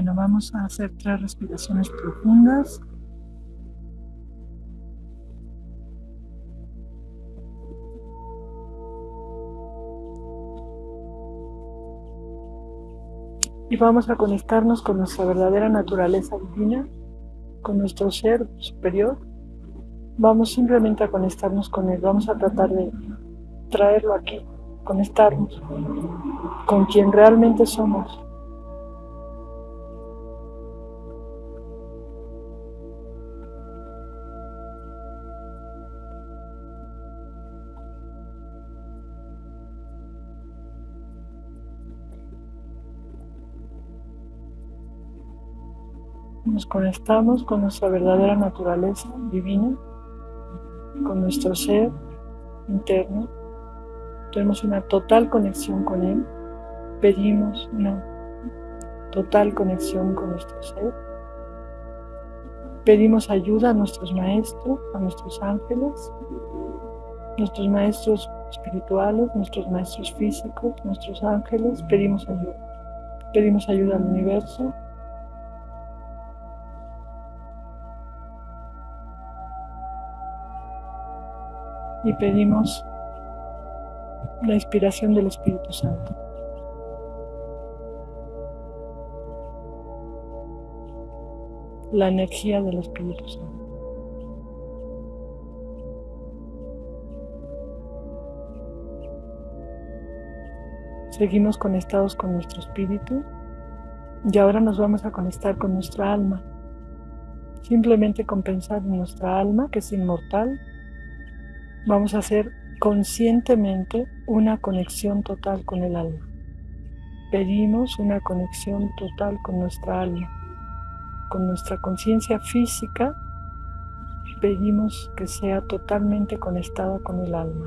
Bueno, vamos a hacer tres respiraciones profundas. Y vamos a conectarnos con nuestra verdadera naturaleza divina, con nuestro ser superior. Vamos simplemente a conectarnos con él. Vamos a tratar de traerlo aquí, conectarnos con quien realmente somos. Nos conectamos con nuestra verdadera naturaleza divina, con nuestro ser interno. Tenemos una total conexión con Él. Pedimos una total conexión con nuestro ser. Pedimos ayuda a nuestros maestros, a nuestros ángeles, nuestros maestros espirituales, nuestros maestros físicos, nuestros ángeles. Pedimos ayuda. Pedimos ayuda al universo, y pedimos la inspiración del Espíritu Santo. La energía del Espíritu Santo. Seguimos conectados con nuestro espíritu y ahora nos vamos a conectar con nuestra alma. Simplemente con pensar en nuestra alma, que es inmortal, Vamos a hacer conscientemente una conexión total con el alma. Pedimos una conexión total con nuestra alma, con nuestra conciencia física. Pedimos que sea totalmente conectada con el alma.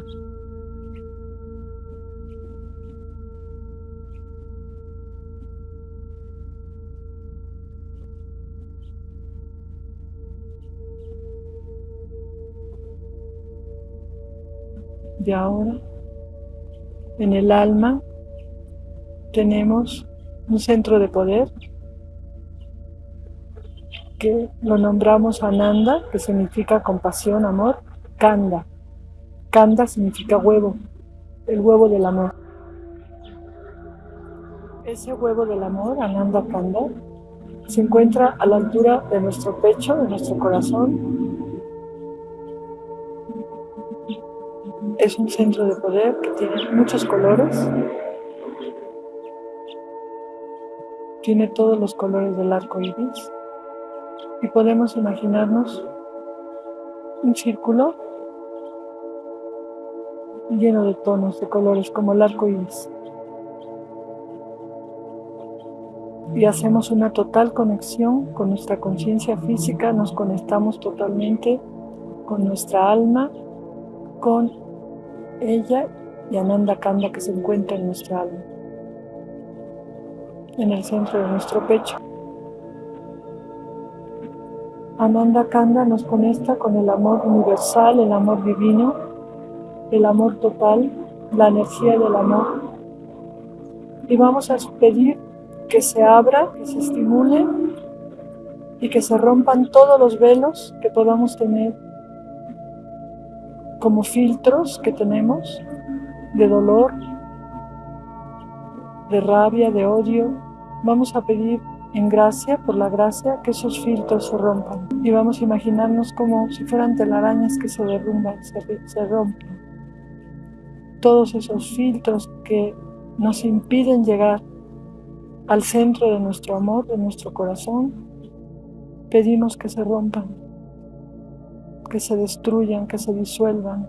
Y ahora, en el alma, tenemos un centro de poder que lo nombramos Ananda, que significa compasión, amor, Kanda. Kanda significa huevo, el huevo del amor. Ese huevo del amor, Ananda Kanda, se encuentra a la altura de nuestro pecho, de nuestro corazón, Es un centro de poder que tiene muchos colores. Tiene todos los colores del arco iris. Y podemos imaginarnos un círculo lleno de tonos, de colores, como el arco iris. Y hacemos una total conexión con nuestra conciencia física, nos conectamos totalmente con nuestra alma, con ella y Ananda Kanda que se encuentra en nuestra alma, en el centro de nuestro pecho. Ananda Kanda nos conecta con el amor universal, el amor divino, el amor total, la energía del amor. Y vamos a pedir que se abra, que se estimule y que se rompan todos los velos que podamos tener como filtros que tenemos de dolor, de rabia, de odio. Vamos a pedir en gracia, por la gracia, que esos filtros se rompan. Y vamos a imaginarnos como si fueran telarañas que se derrumban, se, rompen. Todos esos filtros que nos impiden llegar al centro de nuestro amor, de nuestro corazón, pedimos que se rompan que se destruyan, que se disuelvan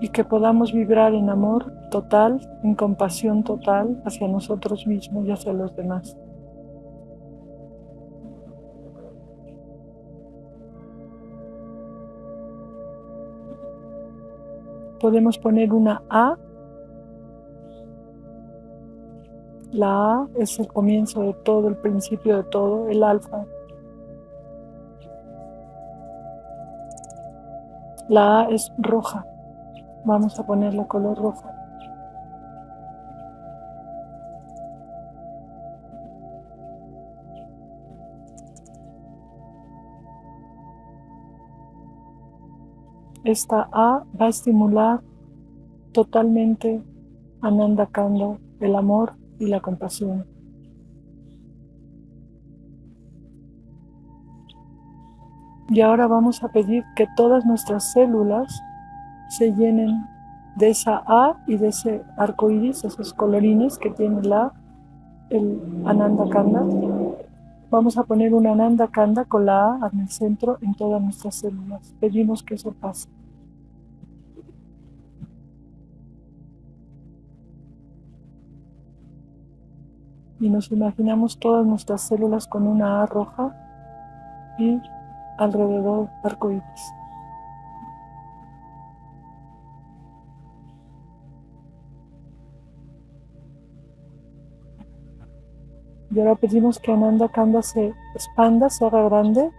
y que podamos vibrar en amor total, en compasión total hacia nosotros mismos y hacia los demás. Podemos poner una A. La A es el comienzo de todo, el principio de todo, el alfa, La A es roja. Vamos a ponerla color rojo. Esta A va a estimular totalmente Ananda Kanda, el amor y la compasión. Y ahora vamos a pedir que todas nuestras células se llenen de esa A y de ese arco iris, esos colorines que tiene la, el Ananda Kanda. Vamos a poner un Ananda Kanda con la A en el centro en todas nuestras células. Pedimos que eso pase. Y nos imaginamos todas nuestras células con una A roja y alrededor arco iris. Y ahora pedimos que Ananda Kanda se expanda, se haga grande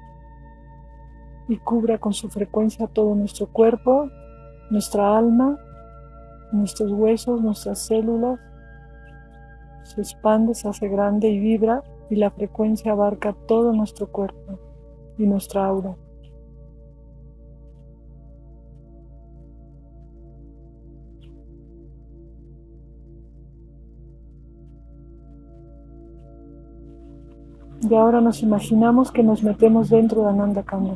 y cubra con su frecuencia todo nuestro cuerpo, nuestra alma, nuestros huesos, nuestras células. Se expande, se hace grande y vibra y la frecuencia abarca todo nuestro cuerpo y nuestra aura. Y ahora nos imaginamos que nos metemos dentro de Ananda Kanda.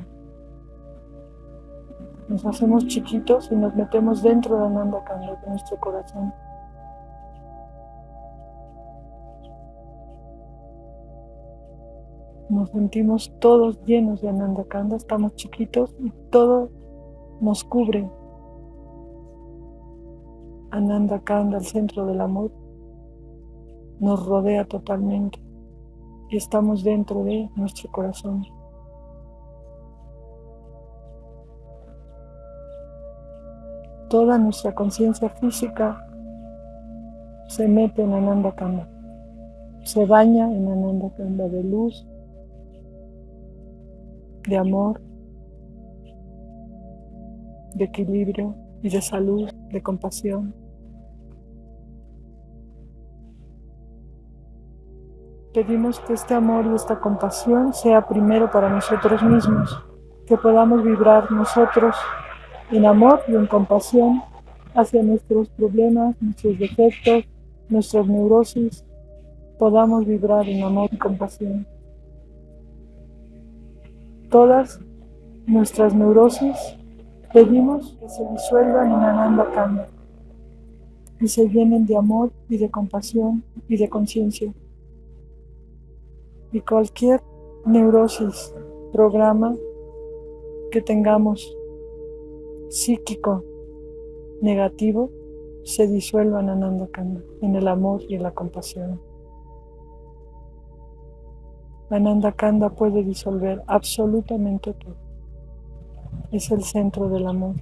Nos hacemos chiquitos y nos metemos dentro de Ananda Kanda, de nuestro corazón. Nos sentimos todos llenos de Ananda Kanda, estamos chiquitos y todo nos cubre. Ananda Kanda, el centro del amor, nos rodea totalmente y estamos dentro de nuestro corazón. Toda nuestra conciencia física se mete en Ananda Kanda, se baña en Ananda Kanda de luz, de amor, de equilibrio y de salud, de compasión. Pedimos que este amor y esta compasión sea primero para nosotros mismos, que podamos vibrar nosotros en amor y en compasión hacia nuestros problemas, nuestros defectos, nuestras neurosis, podamos vibrar en amor y compasión. Todas nuestras neurosis pedimos que se disuelvan en Ananda Kanda y se llenen de amor y de compasión y de conciencia y cualquier neurosis, programa que tengamos psíquico negativo se disuelva en Ananda Kanda, en el amor y en la compasión. Ananda Kanda puede disolver absolutamente todo. Es el centro del amor.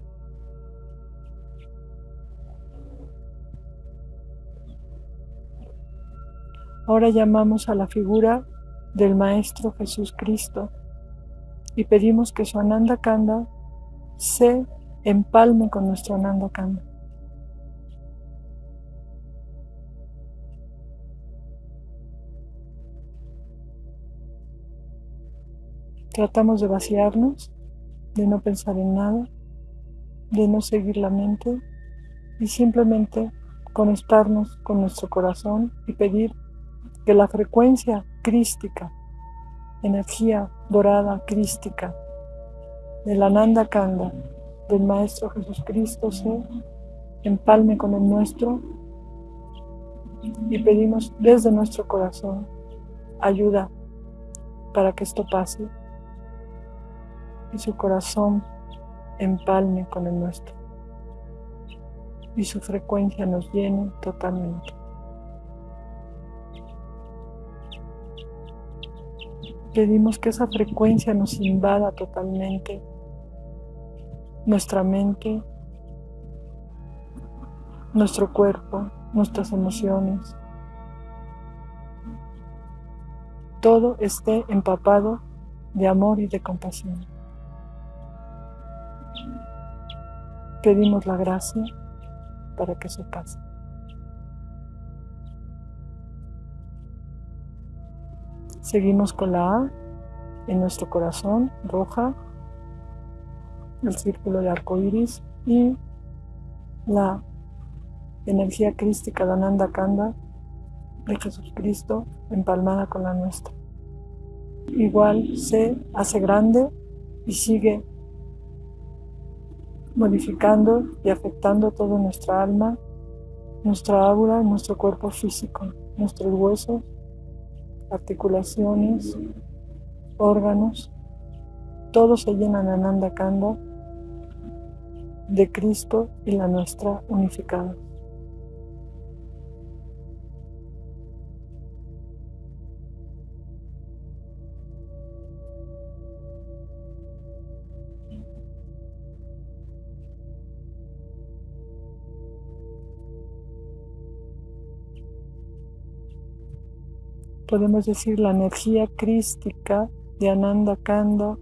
Ahora llamamos a la figura del Maestro Jesús Cristo y pedimos que su Ananda Kanda se empalme con nuestro Ananda Kanda. Tratamos de vaciarnos, de no pensar en nada, de no seguir la mente y simplemente conectarnos con nuestro corazón y pedir que la frecuencia crística, energía dorada crística del Ananda Kanda del Maestro Jesucristo se empalme con el nuestro y pedimos desde nuestro corazón ayuda para que esto pase y su corazón empalme con el nuestro y su frecuencia nos llene totalmente. Pedimos que esa frecuencia nos invada totalmente nuestra mente, nuestro cuerpo, nuestras emociones. Todo esté empapado de amor y de compasión. Pedimos la gracia para que eso pase. Seguimos con la A en nuestro corazón, roja. el círculo de arco iris y la energía crística de Ananda Kanda de Jesucristo empalmada con la nuestra. Igual se hace grande y sigue modificando y afectando toda nuestra alma, nuestra aura, nuestro cuerpo físico, nuestros huesos, articulaciones, órganos, todos se llenan Ananda Kanda de Cristo y la nuestra unificada. Podemos decir la energía crística de Ananda Kanda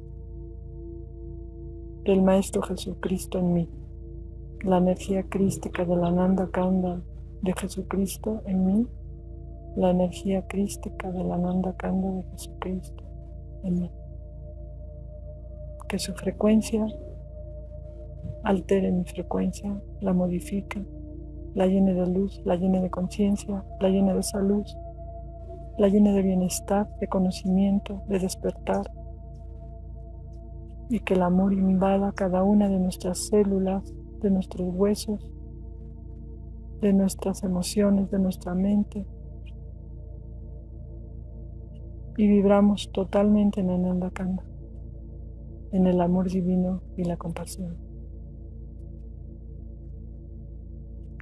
del Maestro Jesucristo en mí. La energía crística de la Ananda Kanda de Jesucristo en mí. La energía crística de la Ananda Kanda de Jesucristo en mí. Que su frecuencia altere mi frecuencia, la modifique, la llene de luz, la llene de conciencia, la llene de salud, la llene de bienestar, de conocimiento, de despertar, y que el amor invada cada una de nuestras células, de nuestros huesos, de nuestras emociones, de nuestra mente. Y vibramos totalmente en Ananda Kanda, en el amor divino y la compasión.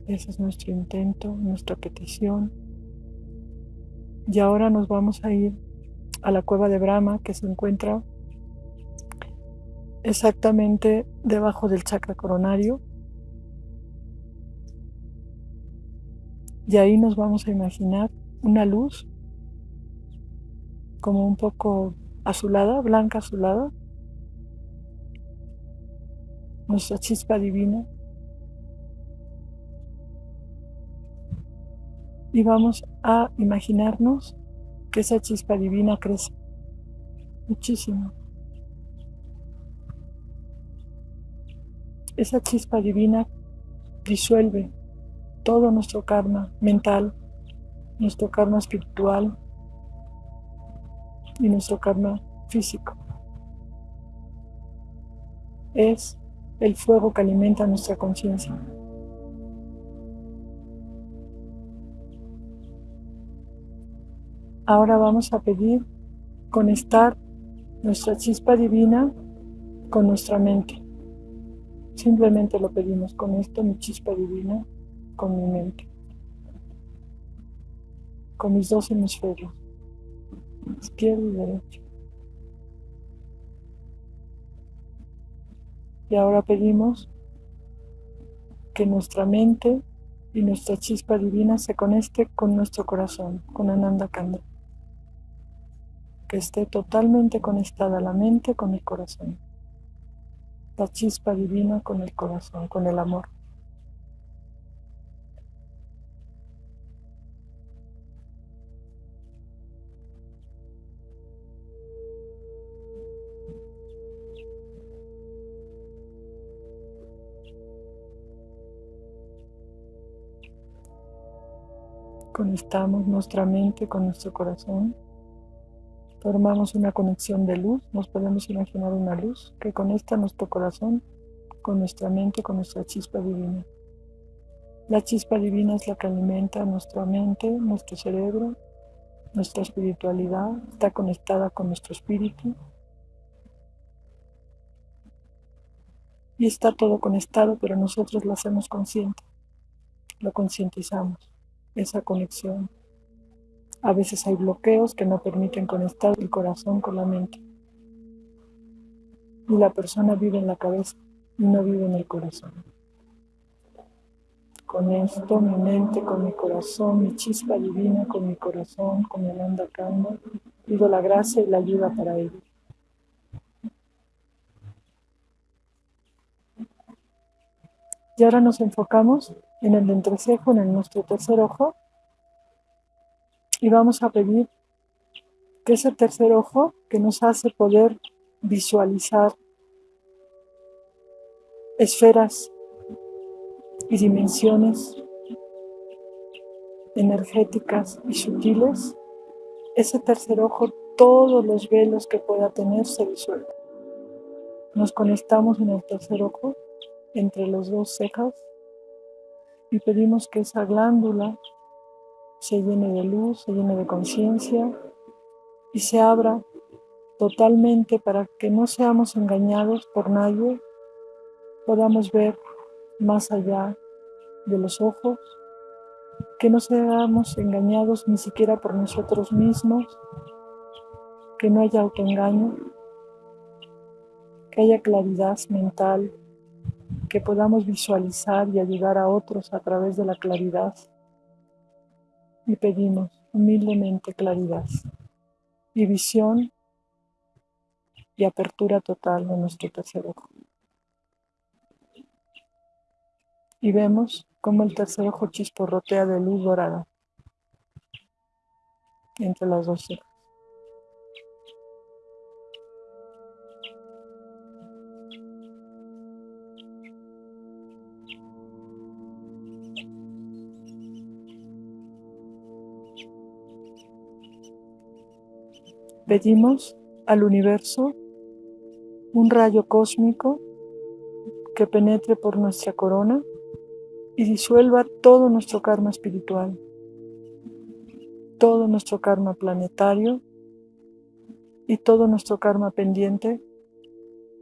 Ese es nuestro intento, nuestra petición y ahora nos vamos a ir a la cueva de Brahma que se encuentra exactamente debajo del chakra coronario. Y ahí nos vamos a imaginar una luz como un poco azulada, blanca azulada, nuestra chispa divina. Y vamos a imaginarnos que esa chispa divina crece muchísimo. Esa chispa divina disuelve todo nuestro karma mental, nuestro karma espiritual y nuestro karma físico. Es el fuego que alimenta nuestra conciencia. Ahora vamos a pedir conectar nuestra chispa divina con nuestra mente. Simplemente lo pedimos con esto, mi chispa divina, con mi mente. Con mis dos hemisferios, izquierdo y derecho. Y ahora pedimos que nuestra mente y nuestra chispa divina se conecte con nuestro corazón, con Ananda Kanda esté totalmente conectada la mente con el corazón. La chispa divina con el corazón, con el amor. Conectamos nuestra mente con nuestro corazón formamos una conexión de luz, nos podemos imaginar una luz que conecta nuestro corazón con nuestra mente, con nuestra chispa divina. La chispa divina es la que alimenta nuestra mente, nuestro cerebro, nuestra espiritualidad, está conectada con nuestro espíritu. Y está todo conectado, pero nosotros lo hacemos consciente, lo concientizamos, esa conexión. A veces hay bloqueos que no permiten conectar el corazón con la mente. Y la persona vive en la cabeza y no vive en el corazón. Con esto, mi mente, con mi corazón, mi chispa divina, con mi corazón, con el anda kanda, pido la gracia y la ayuda para ello. Y ahora nos enfocamos en el entrecejo, en nuestro tercer ojo, y vamos a pedir que ese tercer ojo que nos hace poder visualizar esferas y dimensiones energéticas y sutiles, ese tercer ojo, todos los velos que pueda tener se disuelven. Nos conectamos en el tercer ojo, entre los dos cejas, y pedimos que esa glándula se llene de luz, se llene de conciencia y se abra totalmente para que no seamos engañados por nadie, podamos ver más allá de los ojos, que no seamos engañados ni siquiera por nosotros mismos, que no haya autoengaño, que haya claridad mental, que podamos visualizar y ayudar a otros a través de la claridad. Y pedimos humildemente claridad y visión y apertura total de nuestro tercer ojo. Y vemos cómo el tercer ojo chisporrotea de luz dorada entre las dos. Pedimos al universo un rayo cósmico que penetre por nuestra corona y disuelva todo nuestro karma espiritual, todo nuestro karma planetario y todo nuestro karma pendiente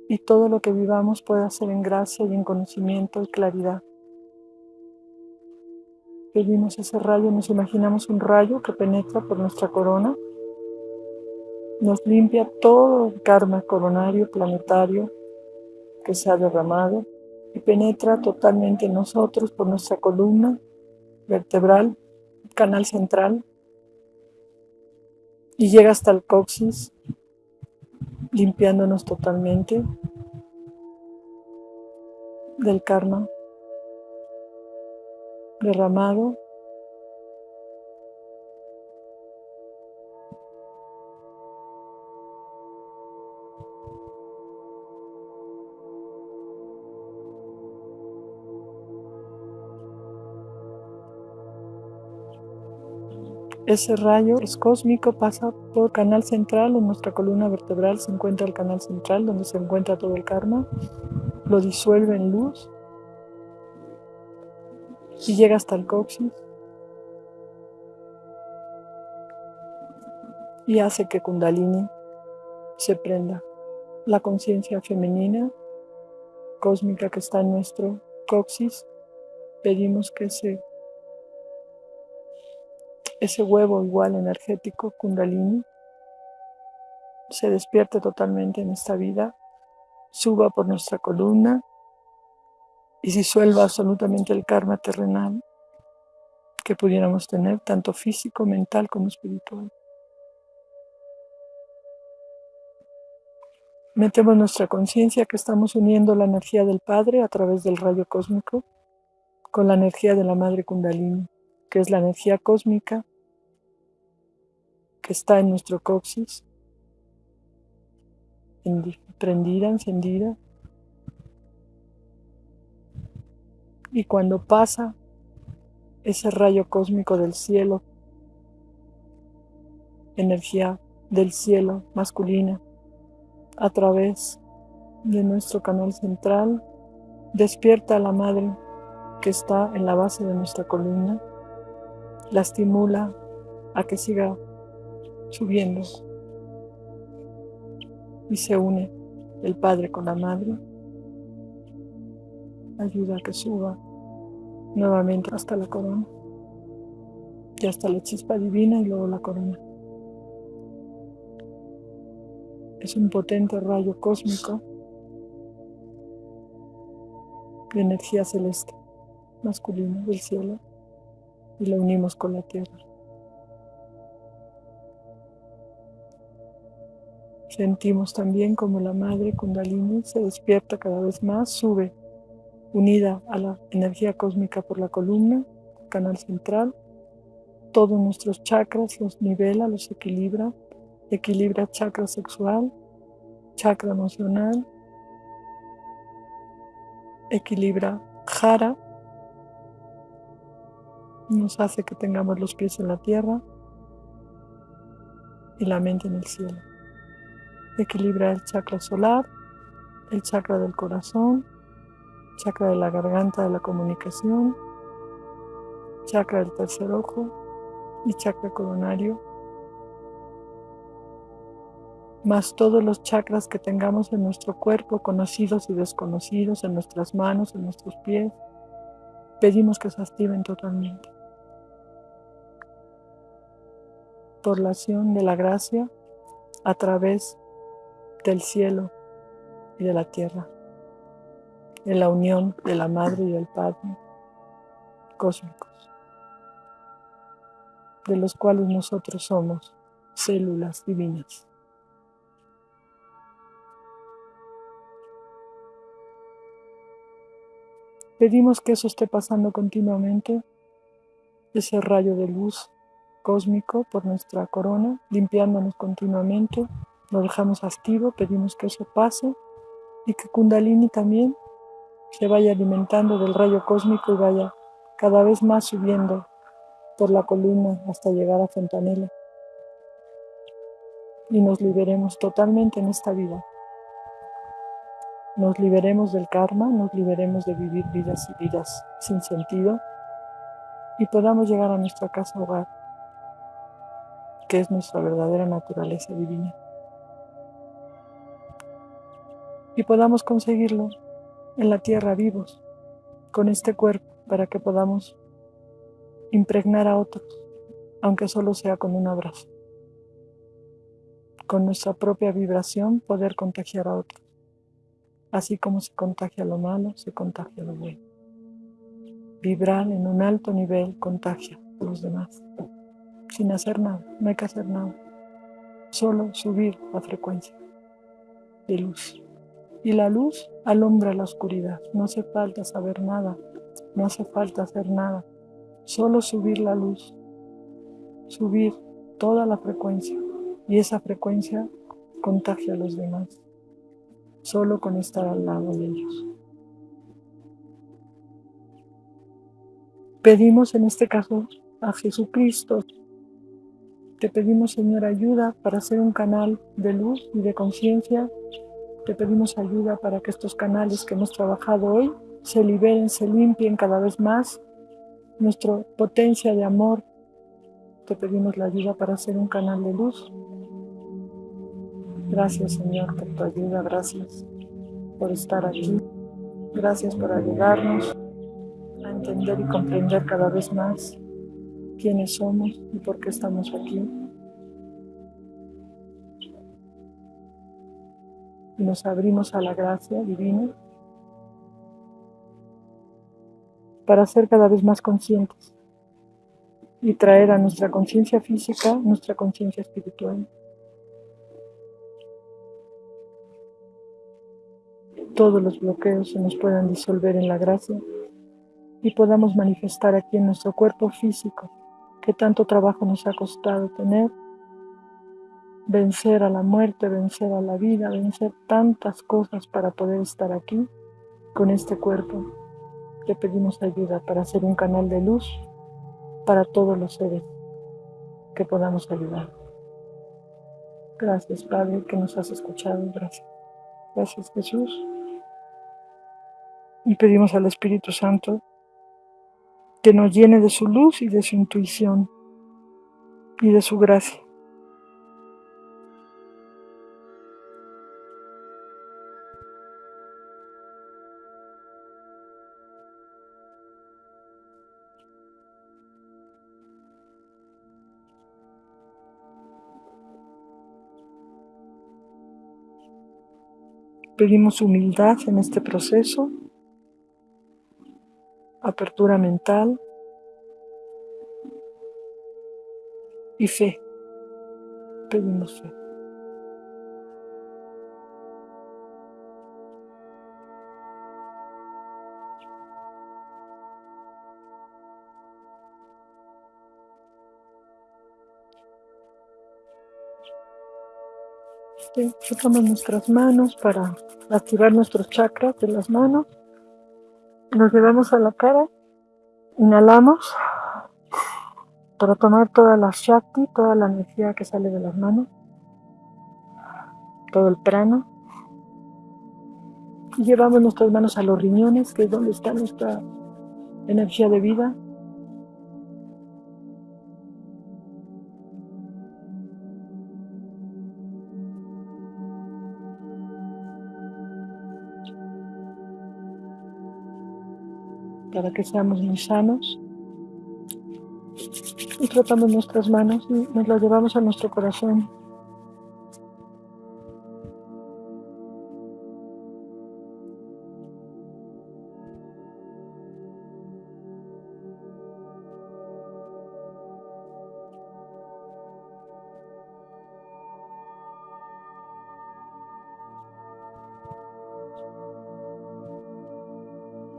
y todo lo que vivamos pueda ser en gracia y en conocimiento y claridad. Pedimos ese rayo, nos imaginamos un rayo que penetra por nuestra corona, nos limpia todo el karma coronario planetario que se ha derramado y penetra totalmente en nosotros por nuestra columna vertebral, canal central, y llega hasta el coxis, limpiándonos totalmente del karma derramado Ese rayo es cósmico, pasa por canal central, en nuestra columna vertebral se encuentra el canal central donde se encuentra todo el karma, lo disuelve en luz y llega hasta el coxis y hace que Kundalini se prenda. La conciencia femenina cósmica que está en nuestro coxis, pedimos que se ese huevo igual energético, kundalini, se despierte totalmente en esta vida, suba por nuestra columna y disuelva absolutamente el karma terrenal que pudiéramos tener, tanto físico, mental como espiritual. Metemos nuestra conciencia que estamos uniendo la energía del Padre a través del rayo cósmico con la energía de la Madre Kundalini, que es la energía cósmica que está en nuestro coxis, prendida, encendida. Y cuando pasa ese rayo cósmico del cielo, energía del cielo masculina, a través de nuestro canal central, despierta a la madre que está en la base de nuestra columna, la estimula a que siga subiendo y se une el padre con la madre, ayuda a que suba nuevamente hasta la corona y hasta la chispa divina y luego la corona. Es un potente rayo cósmico de energía celeste masculina del cielo y lo unimos con la tierra. Sentimos también como la madre Kundalini se despierta cada vez más, sube, unida a la energía cósmica por la columna, canal central. Todos nuestros chakras los nivela, los equilibra. Equilibra chakra sexual, chakra emocional, equilibra jara, nos hace que tengamos los pies en la tierra y la mente en el cielo. Equilibra el chakra solar, el chakra del corazón, chakra de la garganta de la comunicación, chakra del tercer ojo y chakra coronario, más todos los chakras que tengamos en nuestro cuerpo, conocidos y desconocidos, en nuestras manos, en nuestros pies, pedimos que se activen totalmente. Por la acción de la gracia a través del cielo y de la tierra, en la unión de la Madre y del Padre cósmicos, de los cuales nosotros somos células divinas. Pedimos que eso esté pasando continuamente, ese rayo de luz cósmico por nuestra corona, limpiándonos continuamente, lo dejamos activo, pedimos que eso pase y que Kundalini también se vaya alimentando del rayo cósmico y vaya cada vez más subiendo por la columna hasta llegar a Fontanela y nos liberemos totalmente en esta vida nos liberemos del karma, nos liberemos de vivir vidas y vidas sin sentido y podamos llegar a nuestra casa hogar, que es nuestra verdadera naturaleza divina. Y podamos conseguirlo en la tierra vivos, con este cuerpo, para que podamos impregnar a otros, aunque solo sea con un abrazo. Con nuestra propia vibración poder contagiar a otros. Así como se contagia lo malo, se contagia lo bueno. Vibrar en un alto nivel contagia a los demás. Sin hacer nada, no hay que hacer nada. Solo subir la frecuencia de luz. Y la luz alumbra la oscuridad. No hace falta saber nada, no hace falta hacer nada. Solo subir la luz. Subir toda la frecuencia. Y esa frecuencia contagia a los demás solo con estar al lado de ellos. Pedimos en este caso a Jesucristo, te pedimos Señor ayuda para ser un canal de luz y de conciencia, te pedimos ayuda para que estos canales que hemos trabajado hoy se liberen, se limpien cada vez más, nuestra potencia de amor, te pedimos la ayuda para ser un canal de luz. Gracias Señor por tu ayuda, gracias por estar aquí, gracias por ayudarnos a entender y comprender cada vez más quiénes somos y por qué estamos aquí. Y nos abrimos a la gracia divina para ser cada vez más conscientes y traer a nuestra conciencia física nuestra conciencia espiritual. todos los bloqueos se nos puedan disolver en la gracia y podamos manifestar aquí en nuestro cuerpo físico que tanto trabajo nos ha costado tener, vencer a la muerte, vencer a la vida, vencer tantas cosas para poder estar aquí con este cuerpo. Le pedimos ayuda para ser un canal de luz para todos los seres que podamos ayudar. Gracias Padre que nos has escuchado, gracias. Gracias Jesús y pedimos al Espíritu Santo que nos llene de su luz y de su intuición y de su gracia. Pedimos humildad en este proceso apertura mental y fe. Pedimos fe. Sí, nuestras manos para activar nuestros chakras de las manos Nos llevamos a la cara, inhalamos para tomar toda la Shakti, toda la energía que sale de las manos, todo el prana. Y llevamos nuestras manos a los riñones, que es donde está nuestra energía de vida. Para que seamos muy sanos. Y tratamos nuestras manos y nos las llevamos a nuestro corazón.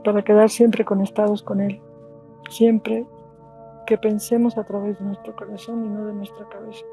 Para quedar siempre conectados con Él, siempre que pensemos a través de nuestro corazón y no de nuestra cabeza.